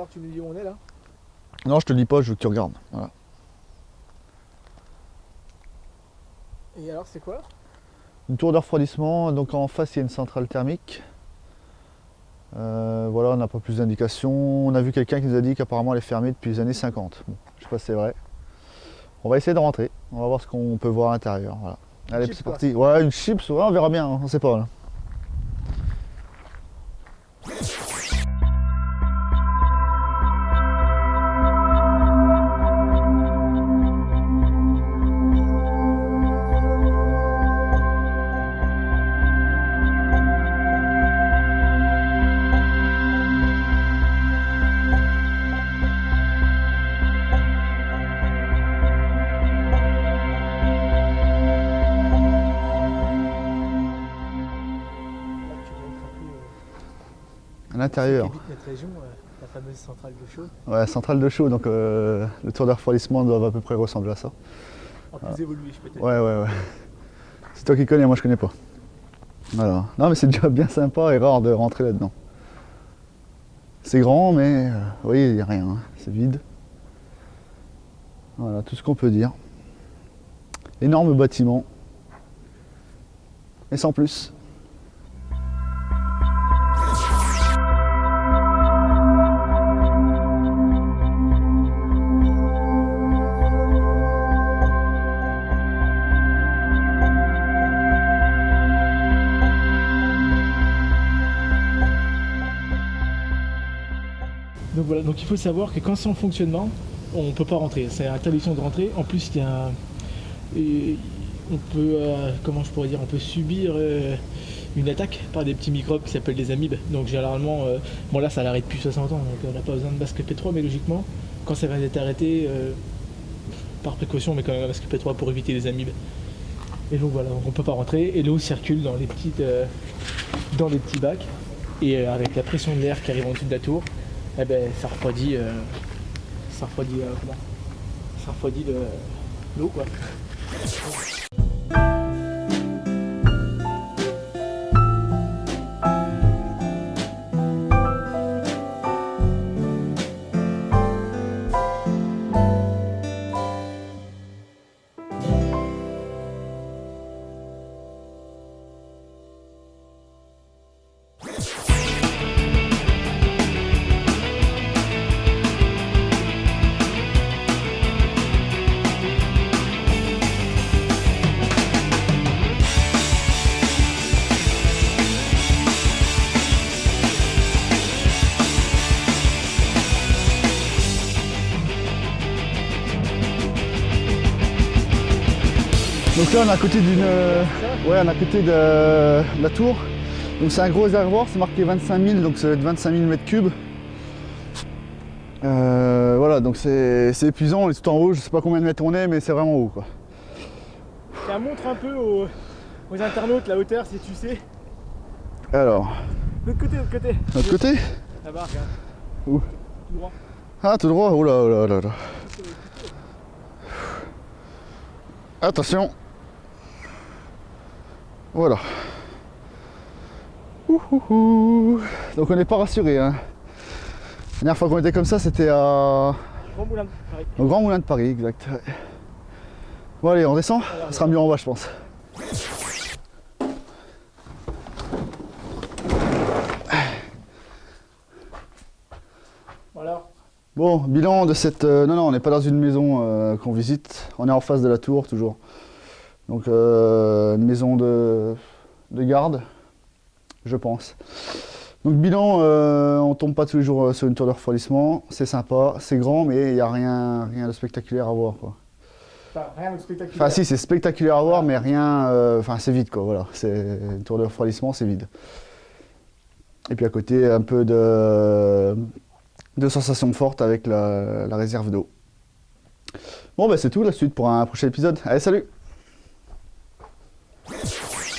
alors tu nous dis où on est là Non, je te dis pas, je veux que tu regardes. Voilà. Et alors c'est quoi Une tour de refroidissement, donc en face il y a une centrale thermique. Euh, voilà, on n'a pas plus d'indications. On a vu quelqu'un qui nous a dit qu'apparemment elle est fermée depuis les années 50. Bon, je sais pas si c'est vrai. On va essayer de rentrer. On va voir ce qu'on peut voir à l'intérieur. Voilà. Allez, c'est parti. Ouais, une chips, ouais, on verra bien, on sait pas. Là À l'intérieur. Notre région, euh, la fameuse centrale de chaud, Ouais, centrale de chaud, donc euh, le tour de refroidissement doit à peu près ressembler à ça. en plus évolué je peux te dire. Ouais, ouais, ouais. C'est toi qui connais, moi je connais pas. Voilà. Non, mais c'est déjà bien sympa et rare de rentrer là-dedans. C'est grand, mais euh, vous voyez, il n'y a rien. hein. C'est vide. Voilà, tout ce qu'on peut dire. Énorme bâtiment. Et sans plus. Donc voilà, donc il faut savoir que quand c'est en fonctionnement, on ne peut pas rentrer. C'est interdiction de rentrer. En plus, il y a un- on peut, euh, comment je pourrais dire, on peut subir euh, une attaque par des petits microbes qui s'appellent des amibes. Donc généralement, euh, bon là ça l'arrête depuis 60 ans, donc on n'a pas besoin de basque P3, mais logiquement, quand ça va être arrêté, par précaution, mais quand même un basque P3 pour éviter les amibes. Et donc voilà, donc on peut pas rentrer et l'eau circule dans les petites, dans les petits bacs et avec la pression de l'air qui arrive en dessous de la tour, eh ben ça refroidit, euh, ça refroidit, euh, Ça refroidit le- l'eau quoi. Donc là on est à côté d'une. euh, Ouais, on est à côté de, de la tour. Donc c'est un gros réservoir, c'est marqué 25 000, donc ça va être 25 000 mètres cubes. Euh, voilà, donc c'est c'est épuisant, on est tout en haut, je sais pas combien de mètres on est, mais c'est vraiment haut quoi. Ça montre un peu aux, aux internautes la hauteur si tu sais. Alors, L'autre côté, l'autre côté. de l'autre côté Là-bas, regarde. Où Tout droit. Ah, tout droit, là, oh là. Attention. Voilà. Donc on n'est pas rassuré. Hein. La dernière fois qu'on était comme ça, c'était à... Grand moulin de Paris. au Grand Moulin de Paris, exact. ouais. Bon allez, on descend Ça sera mieux en bas, je pense. Voilà. Bon, bilan de cette... euh, non, non, on n'est pas dans une maison euh, qu'on visite. On est en face de la tour, toujours. Donc, euh, une maison de, de garde, je pense. Donc, bilan, euh, on tombe pas tous les jours euh, sur une tour de refroidissement. C'est sympa, c'est grand, mais il n'y a rien, rien de spectaculaire à voir, quoi. Enfin, rien de spectaculaire. Enfin, si, c'est spectaculaire à voir, mais rien... euh, Enfin, c'est vide, quoi, voilà. C'est une tour de refroidissement, c'est vide. Et puis à côté, un peu de, de sensations fortes avec la, la réserve d'eau. Bon, bah c'est tout, la suite pour un prochain épisode. Allez, salut